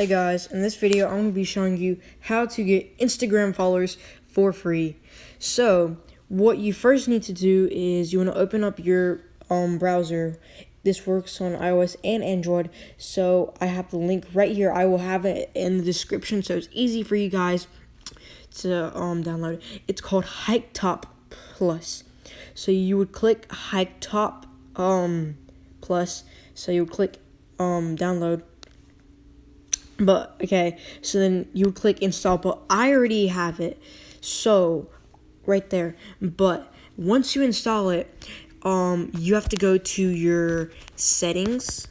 Hey guys, in this video I'm going to be showing you how to get Instagram followers for free. So, what you first need to do is you want to open up your um, browser. This works on iOS and Android, so I have the link right here. I will have it in the description so it's easy for you guys to um, download. It's called Hiketop Plus. So you would click Hiketop um, Plus. So you would click um, download but okay, so then you click install, but I already have it. So right there. But once you install it, um you have to go to your settings.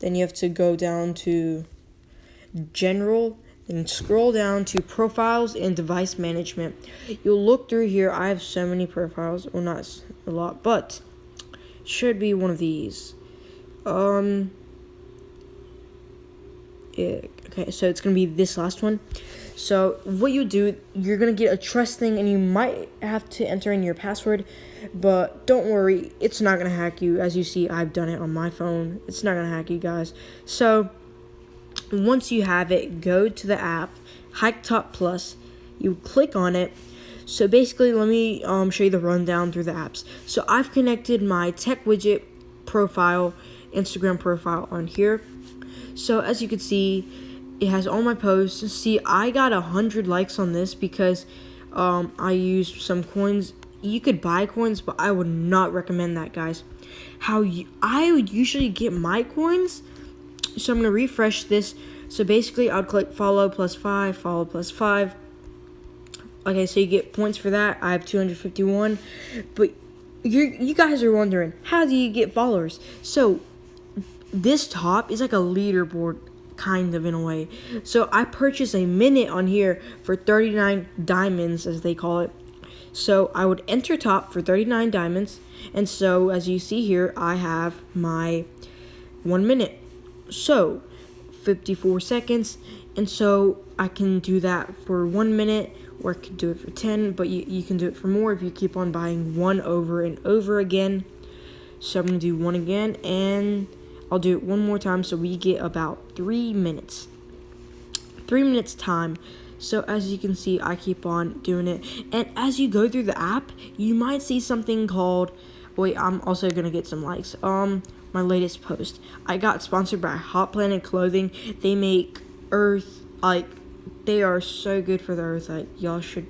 Then you have to go down to general and scroll down to profiles and device management. You'll look through here. I have so many profiles. Well, not a lot, but should be one of these. Um okay, so it's gonna be this last one. So what you do, you're gonna get a trust thing, and you might have to enter in your password, but don't worry, it's not gonna hack you. As you see, I've done it on my phone. It's not gonna hack you guys. So once you have it, go to the app, Hiketop Plus. You click on it. So basically, let me um, show you the rundown through the apps. So I've connected my tech widget profile, Instagram profile on here. So as you can see, it has all my posts. See, I got a hundred likes on this because um, I used some coins. You could buy coins, but I would not recommend that, guys. How you, I would usually get my coins. So I'm gonna refresh this. So basically, I'd click follow plus five, follow plus five. Okay, so you get points for that. I have 251, but you you guys are wondering how do you get followers? So this top is like a leaderboard kind of in a way. So I purchased a minute on here for 39 diamonds as they call it. So I would enter top for 39 diamonds and so as you see here I have my 1 minute. So 54 seconds and so I can do that for 1 minute or I could do it for 10 but you, you can do it for more if you keep on buying one over and over again. So I'm to do one again and I'll do it one more time so we get about three minutes. Three minutes time. So as you can see, I keep on doing it. And as you go through the app, you might see something called, wait, I'm also going to get some likes. Um, my latest post. I got sponsored by Hot Planet Clothing. They make earth, like, they are so good for the earth. Like, y'all should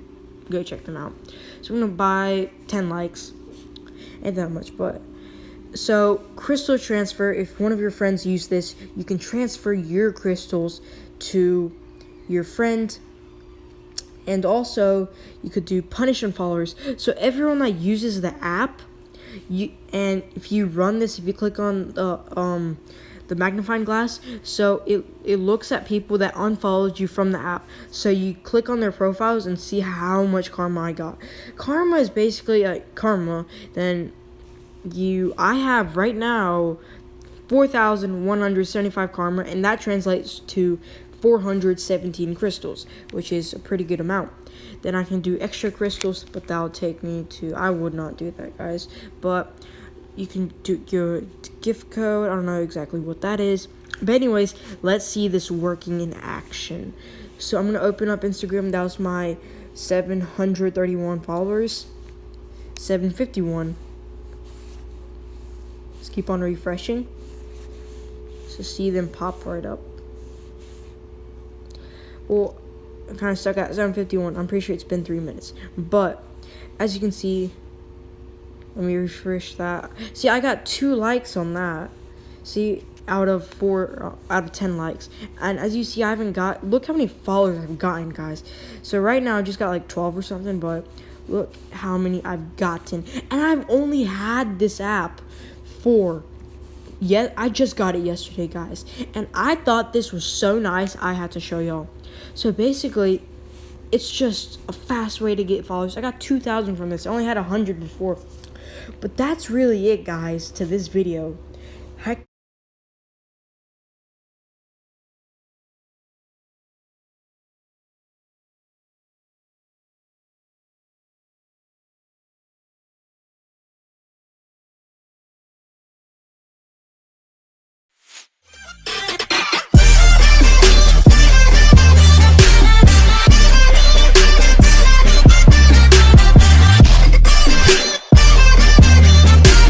go check them out. So I'm going to buy 10 likes. Ain't that much, but so, crystal transfer, if one of your friends use this, you can transfer your crystals to your friend. And also, you could do punish followers. So, everyone that uses the app, you and if you run this, if you click on the um the magnifying glass, so it it looks at people that unfollowed you from the app. So you click on their profiles and see how much karma I got. Karma is basically like karma. Then you I have right now 4,175 karma, and that translates to 417 crystals, which is a pretty good amount. Then I can do extra crystals, but that'll take me to, I would not do that, guys. But you can do your gift code. I don't know exactly what that is. But anyways, let's see this working in action. So I'm to open up Instagram. That was my 731 followers. 751 keep on refreshing to see them pop right up. Well, I'm kind of stuck at 751. I'm pretty sure it's been three minutes. But, as you can see, let me refresh that. See, I got two likes on that. See, out of four, uh, out of 10 likes. And as you see, I haven't got, look how many followers I've gotten, guys. So right now, I just got like 12 or something, but look how many I've gotten. And I've only had this app four. Yeah, I just got it yesterday, guys. And I thought this was so nice, I had to show y'all. So basically, it's just a fast way to get followers. I got 2,000 from this. I only had 100 before. But that's really it, guys, to this video.